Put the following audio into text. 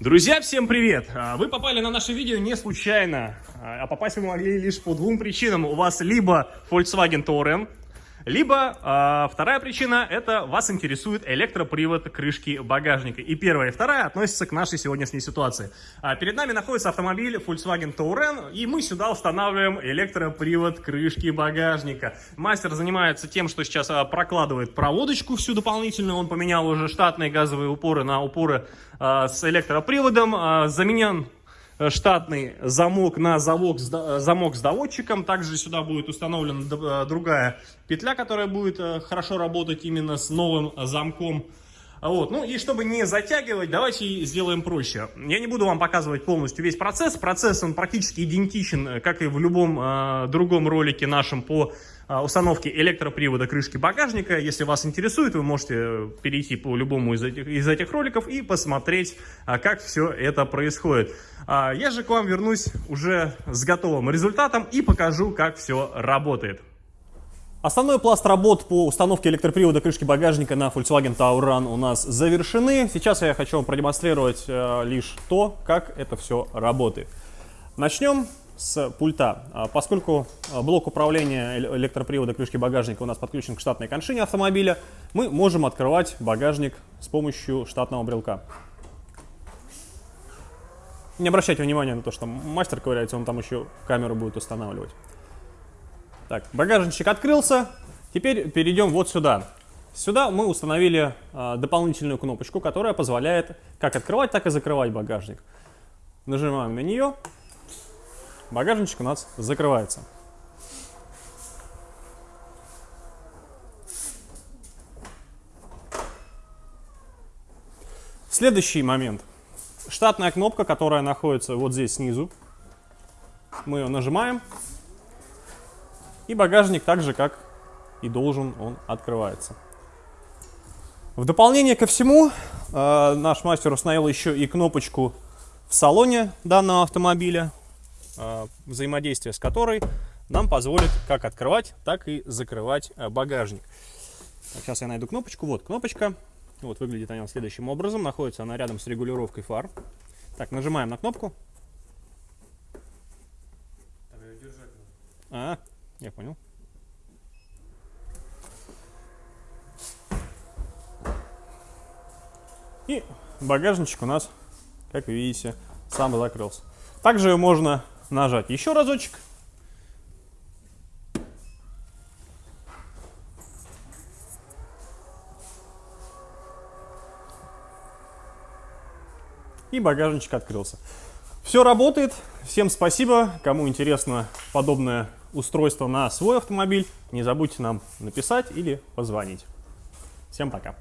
Друзья, всем привет! А, Вы попали на наше видео не случайно, а попасть вы могли лишь по двум причинам. У вас либо Volkswagen Touran, либо э, вторая причина – это вас интересует электропривод крышки багажника. И первая и вторая относятся к нашей сегодняшней ситуации. А перед нами находится автомобиль Volkswagen Touran, и мы сюда устанавливаем электропривод крышки багажника. Мастер занимается тем, что сейчас а, прокладывает проводочку всю дополнительную. Он поменял уже штатные газовые упоры на упоры а, с электроприводом. А, заменен штатный замок на замок, э, замок с доводчиком. Также сюда будет установлена э, другая петля, которая будет хорошо работать именно с новым замком. Вот. Ну и чтобы не затягивать, давайте сделаем проще. Я не буду вам показывать полностью весь процесс. Процесс он практически идентичен, как и в любом э, другом ролике нашем по а, установки электропривода крышки багажника. Если вас интересует, вы можете перейти по любому из этих, из этих роликов и посмотреть, а, как все это происходит. А, я же к вам вернусь уже с готовым результатом и покажу, как все работает. Основной пласт работ по установке электропривода крышки багажника на Volkswagen Tauran у нас завершены. Сейчас я хочу вам продемонстрировать э, лишь то, как это все работает. Начнем с пульта. А, поскольку а, блок управления электропривода крышки багажника у нас подключен к штатной коншине автомобиля, мы можем открывать багажник с помощью штатного брелка. Не обращайте внимания на то, что мастер ковыряется, он там еще камеру будет устанавливать. Так, багажничек открылся. Теперь перейдем вот сюда. Сюда мы установили э, дополнительную кнопочку, которая позволяет как открывать, так и закрывать багажник. Нажимаем на нее багажничек у нас закрывается. Следующий момент. Штатная кнопка, которая находится вот здесь снизу. Мы ее нажимаем. И багажник так же, как и должен, он открывается. В дополнение ко всему, э, наш мастер установил еще и кнопочку в салоне данного автомобиля. Э, взаимодействие с которой нам позволит как открывать, так и закрывать э, багажник. Так, сейчас я найду кнопочку. Вот кнопочка. Вот выглядит она следующим образом. Находится она рядом с регулировкой фар. Так, нажимаем на кнопку. А, я понял. И багажничек у нас, как вы видите, сам закрылся. Также можно нажать еще разочек. И багажничек открылся. Все работает. Всем спасибо. Кому интересно подобное устройство на свой автомобиль, не забудьте нам написать или позвонить. Всем пока.